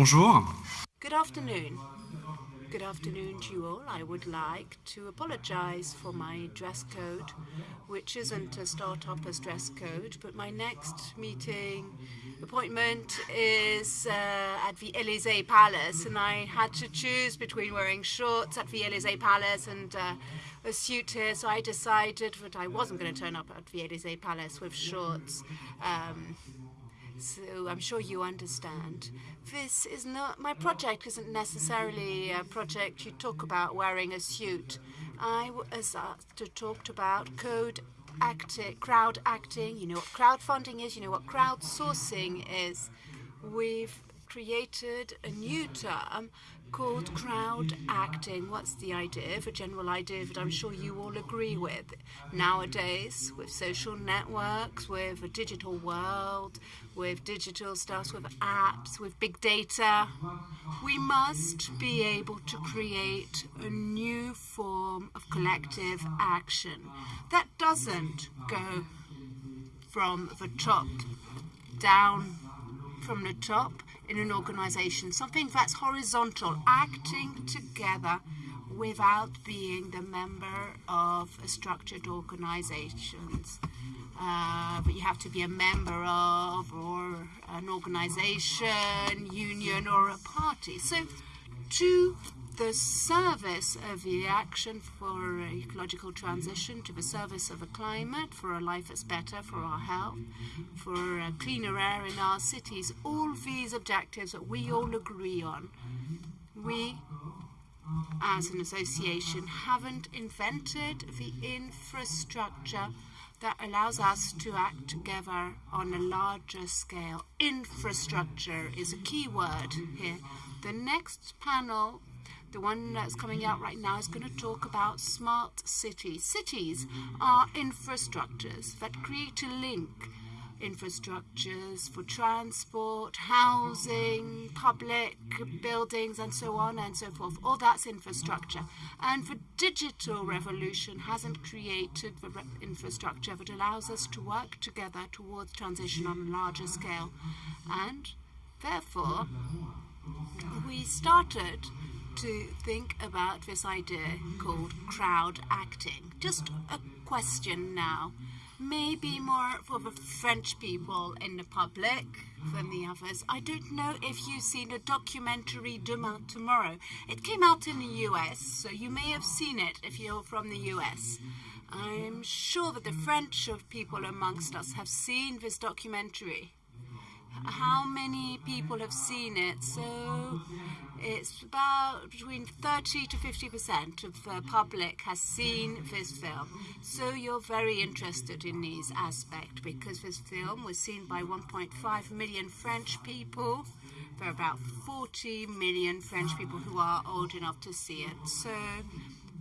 bonjour. Good afternoon. Good afternoon to you all. I would like to apologize for my dress code, which isn't a start-upper's dress code, but my next meeting appointment is uh, at the Elysee Palace, and I had to choose between wearing shorts at the Elysee Palace and uh, a suit here, so I decided that I wasn't going to turn up at the Elysee Palace with shorts. Um, so I'm sure you understand. This is not my project. Isn't necessarily a project you talk about wearing a suit. I was asked to talk about code acting, crowd acting. You know what crowdfunding is. You know what crowdsourcing is. We've created a new term called crowd acting. What's the idea? The general idea that I'm sure you all agree with. Nowadays, with social networks, with a digital world, with digital stuff, with apps, with big data, we must be able to create a new form of collective action that doesn't go from the top down from the top in an organization, something that's horizontal, acting together without being the member of a structured organizations. Uh, but you have to be a member of or an organization, union, or a party. So to the service of the action for ecological transition, to the service of a climate, for a life that's better, for our health, for a cleaner air in our cities, all these objectives that we all agree on. We, as an association, haven't invented the infrastructure that allows us to act together on a larger scale. Infrastructure is a key word here. The next panel the one that's coming out right now is going to talk about smart cities. Cities are infrastructures that create a link. Infrastructures for transport, housing, public buildings, and so on and so forth. All that's infrastructure. And the digital revolution hasn't created the infrastructure that allows us to work together towards transition on a larger scale. And therefore, we started to think about this idea called crowd acting. Just a question now. Maybe more for the French people in the public than the others. I don't know if you've seen a documentary Demain Tomorrow. It came out in the US, so you may have seen it if you're from the US. I'm sure that the French people amongst us have seen this documentary how many people have seen it. So it's about between 30 to 50% of the public has seen this film. So you're very interested in these aspects because this film was seen by 1.5 million French people. There are about 40 million French people who are old enough to see it. So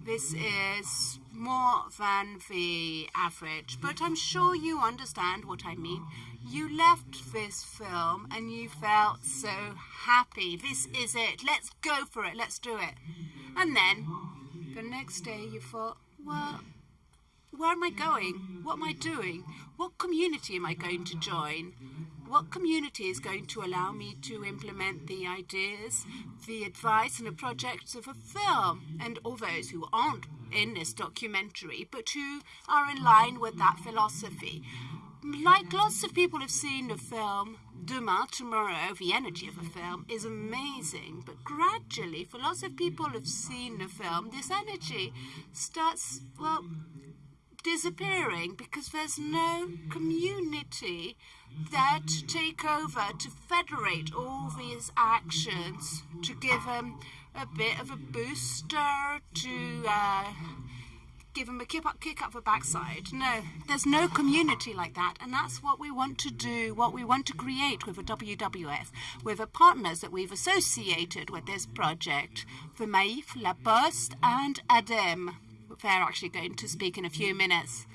this is more than the average, but I'm sure you understand what I mean. You left this film and you felt so happy. This is it. Let's go for it. Let's do it. And then the next day you thought, well, where am I going? What am I doing? What community am I going to join? What community is going to allow me to implement the ideas, the advice and the projects of a film? And all those who aren't in this documentary, but who are in line with that philosophy. Like lots of people have seen the film Demain, Tomorrow, the energy of the film is amazing, but gradually, for lots of people have seen the film, this energy starts, well, disappearing because there's no community there to take over, to federate all these actions, to give them a bit of a booster, to uh, give them a kick up, kick up the backside. No, there's no community like that, and that's what we want to do, what we want to create with the WWF, with the partners that we've associated with this project, the Maïf, La Poste, and ADEME. They're actually going to speak in a few minutes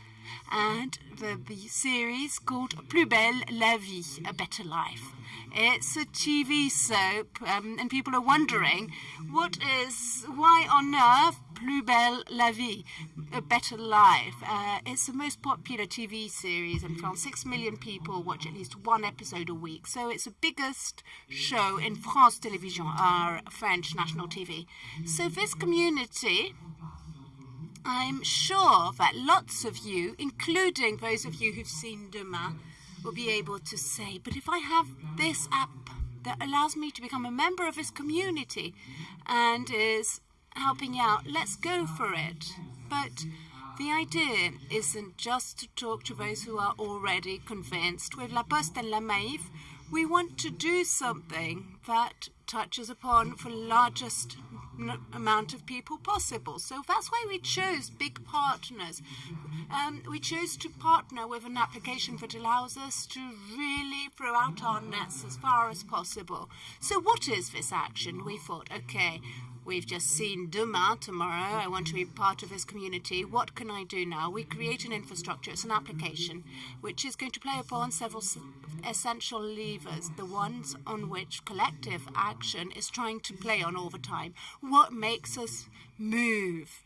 and the, series called Plus belle la vie, a better life. It's a TV soap, um, and people are wondering what is why on earth Plus Belle la Vie, A Better Life. Uh, it's the most popular TV series in France. Six million people watch at least one episode a week. So it's the biggest show in France Television, our French national TV. So this community I'm sure that lots of you, including those of you who've seen Demain, will be able to say, but if I have this app that allows me to become a member of this community and is helping out, let's go for it. But the idea isn't just to talk to those who are already convinced. With La Poste and La Maïf, we want to do something that touches upon the largest amount of people possible. So that's why we chose big partners. Um, we chose to partner with an application that allows us to really throw out our nets as far as possible. So what is this action? We thought, okay, We've just seen Demain tomorrow. I want to be part of this community. What can I do now? We create an infrastructure. It's an application which is going to play upon several essential levers, the ones on which collective action is trying to play on all the time. What makes us move?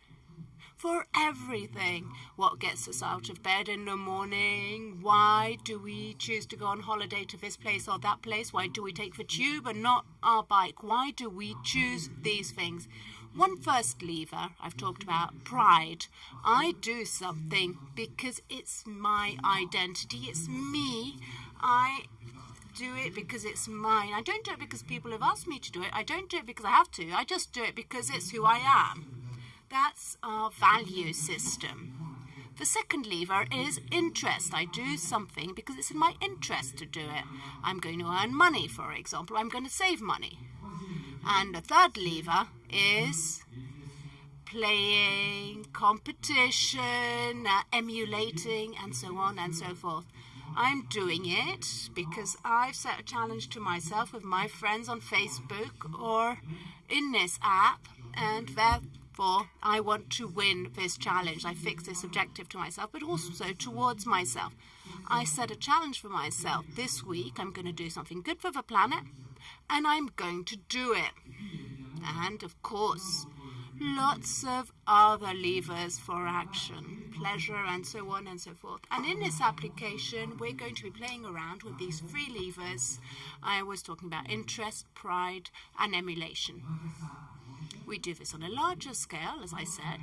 For everything. What gets us out of bed in the morning? Why do we choose to go on holiday to this place or that place? Why do we take the tube and not our bike? Why do we choose these things? One first lever I've talked about pride. I do something because it's my identity, it's me. I do it because it's mine. I don't do it because people have asked me to do it. I don't do it because I have to. I just do it because it's who I am. That's our value system. The second lever is interest. I do something because it's in my interest to do it. I'm going to earn money, for example. I'm going to save money. And the third lever is playing, competition, uh, emulating, and so on and so forth. I'm doing it because I've set a challenge to myself with my friends on Facebook or in this app, and that Therefore, I want to win this challenge. I fix this objective to myself, but also towards myself. I set a challenge for myself. This week, I'm going to do something good for the planet, and I'm going to do it. And of course, lots of other levers for action, pleasure, and so on and so forth. And in this application, we're going to be playing around with these three levers. I was talking about interest, pride, and emulation. We do this on a larger scale, as I said,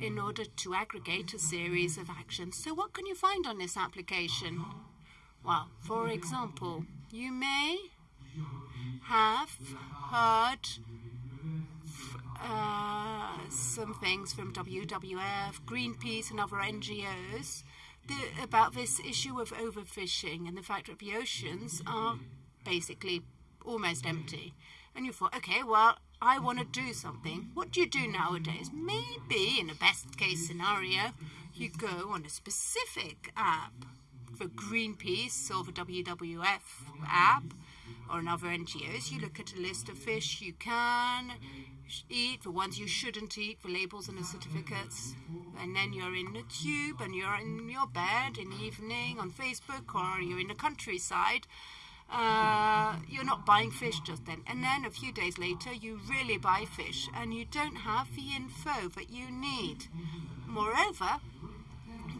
in order to aggregate a series of actions. So what can you find on this application? Well, for example, you may have heard uh, some things from WWF, Greenpeace and other NGOs the, about this issue of overfishing and the fact that the oceans are basically almost empty. And you thought, okay, well, I want to do something. What do you do nowadays? Maybe, in a best case scenario, you go on a specific app for Greenpeace or the WWF app or another NGOs. You look at a list of fish you can eat, the ones you shouldn't eat, the labels and the certificates. And then you're in the tube and you're in your bed in the evening on Facebook or you're in the countryside uh, you're not buying fish just then. And then a few days later, you really buy fish and you don't have the info that you need. Moreover,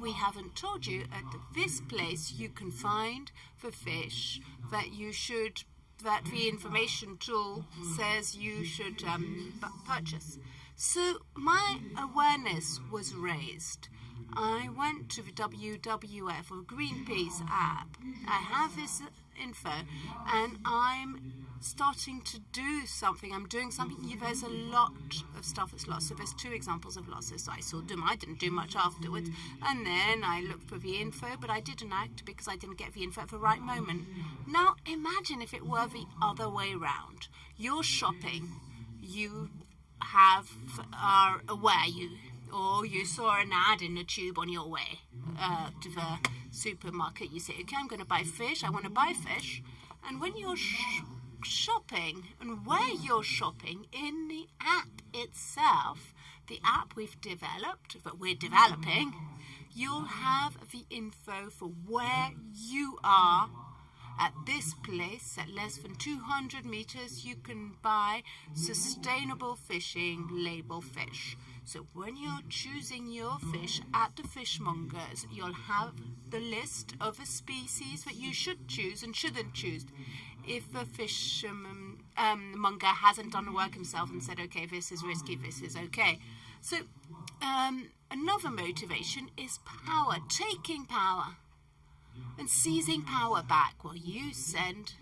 we haven't told you at this place you can find the fish that you should, that the information tool says you should um, purchase. So my awareness was raised. I went to the WWF or Greenpeace app. I have this info and I'm starting to do something. I'm doing something. There's a lot of stuff that's lost. So there's two examples of losses. I saw them. I didn't do much afterwards. And then I looked for the info, but I didn't act because I didn't get the info at the right moment. Now imagine if it were the other way round. You're shopping. You have are aware you or you saw an ad in the tube on your way uh, to the supermarket. You say, okay, I'm going to buy fish. I want to buy fish. And when you're sh shopping and where you're shopping in the app itself, the app we've developed, that we're developing, you'll have the info for where you are At this place, at less than 200 meters, you can buy sustainable fishing label fish. So when you're choosing your fish at the fishmongers, you'll have the list of species that you should choose and shouldn't choose. If a fish um, um, monger hasn't done the work himself and said, okay, this is risky, this is okay. So um, another motivation is power, taking power and seizing power back. Well, you send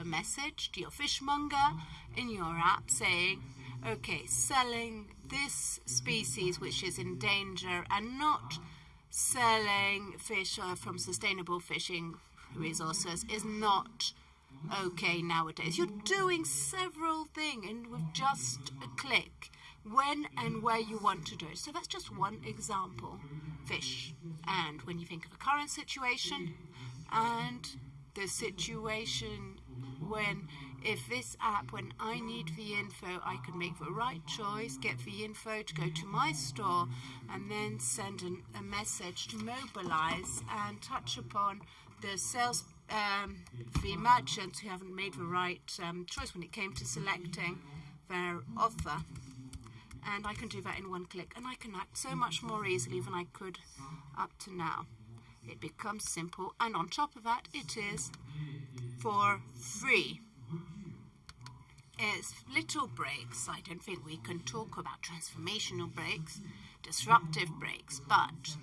a message to your fishmonger in your app saying, okay, selling this species which is in danger and not selling fish from sustainable fishing resources is not okay nowadays. You're doing several things and with just a click when and where you want to do it. So that's just one example. Fish. And when you think of a current situation and the situation when if this app, when I need the info, I can make the right choice, get the info to go to my store, and then send an, a message to mobilize and touch upon the sales, um, the merchants who haven't made the right um, choice when it came to selecting their offer. And I can do that in one click, and I can act so much more easily than I could up to now. It becomes simple, and on top of that, it is for free is little breaks. I don't think we can talk about transformational breaks, disruptive breaks, but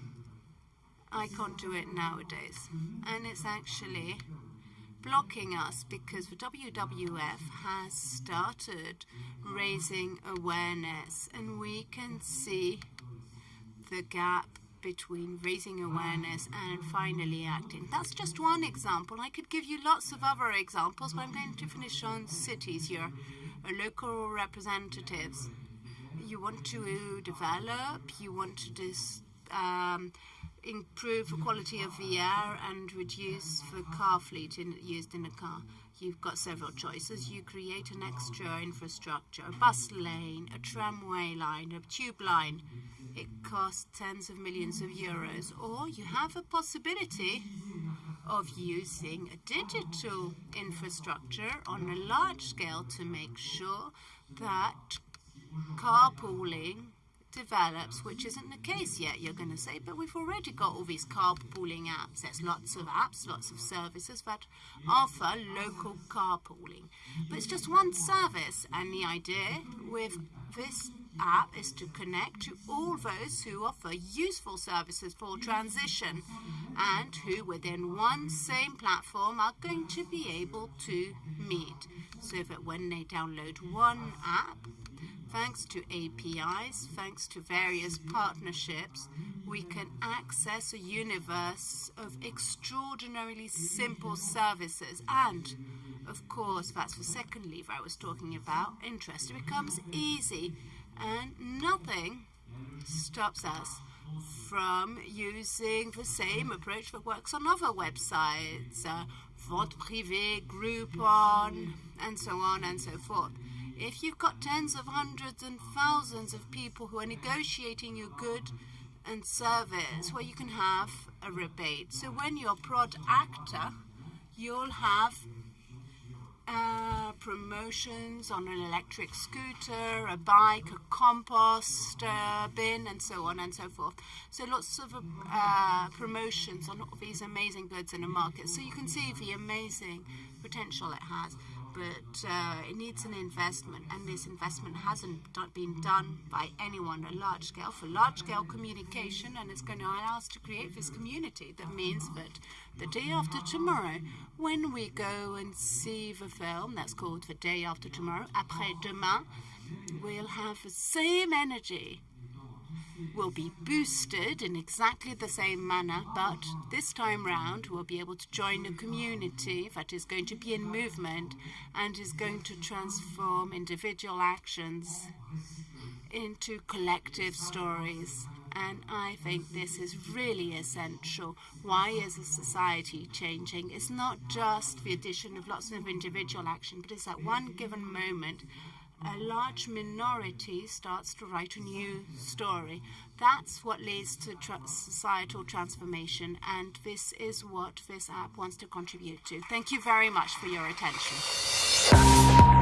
I can't do it nowadays. And it's actually blocking us because the WWF has started raising awareness and we can see the gap between raising awareness and finally acting. That's just one example. I could give you lots of other examples, but I'm going to finish on cities here, local representatives. You want to develop, you want to dis, um, improve the quality of the air and reduce the car fleet in, used in a car. You've got several choices. You create an extra infrastructure, a bus lane, a tramway line, a tube line it costs tens of millions of euros, or you have a possibility of using a digital infrastructure on a large scale to make sure that carpooling develops, which isn't the case yet, you're going to say, but we've already got all these carpooling apps. There's lots of apps, lots of services that offer local carpooling. But it's just one service, and the idea with this app is to connect to all those who offer useful services for transition and who within one same platform are going to be able to meet so that when they download one app thanks to APIs, thanks to various partnerships, we can access a universe of extraordinarily simple services and of course, that's the second lever I was talking about. Interest. It becomes easy and nothing stops us from using the same approach that works on other websites, uh, Vente Privée, Groupon, and so on and so forth. If you've got tens of hundreds and thousands of people who are negotiating your good and service, where you can have a rebate. So when you're crowd actor, you'll have uh, promotions on an electric scooter, a bike, a compost uh, bin, and so on and so forth. So lots of uh, promotions on all these amazing goods in the market. So you can see the amazing potential it has but uh, it needs an investment, and this investment hasn't been done by anyone at large scale for large scale communication, and it's going to allow us to create this community. That means that the day after tomorrow, when we go and see the film that's called The Day After Tomorrow, Après Demain, we'll have the same energy will be boosted in exactly the same manner, but this time round we'll be able to join a community that is going to be in movement and is going to transform individual actions into collective stories. And I think this is really essential. Why is a society changing? It's not just the addition of lots of individual action, but it's at one given moment a large minority starts to write a new story. That's what leads to tra societal transformation, and this is what this app wants to contribute to. Thank you very much for your attention.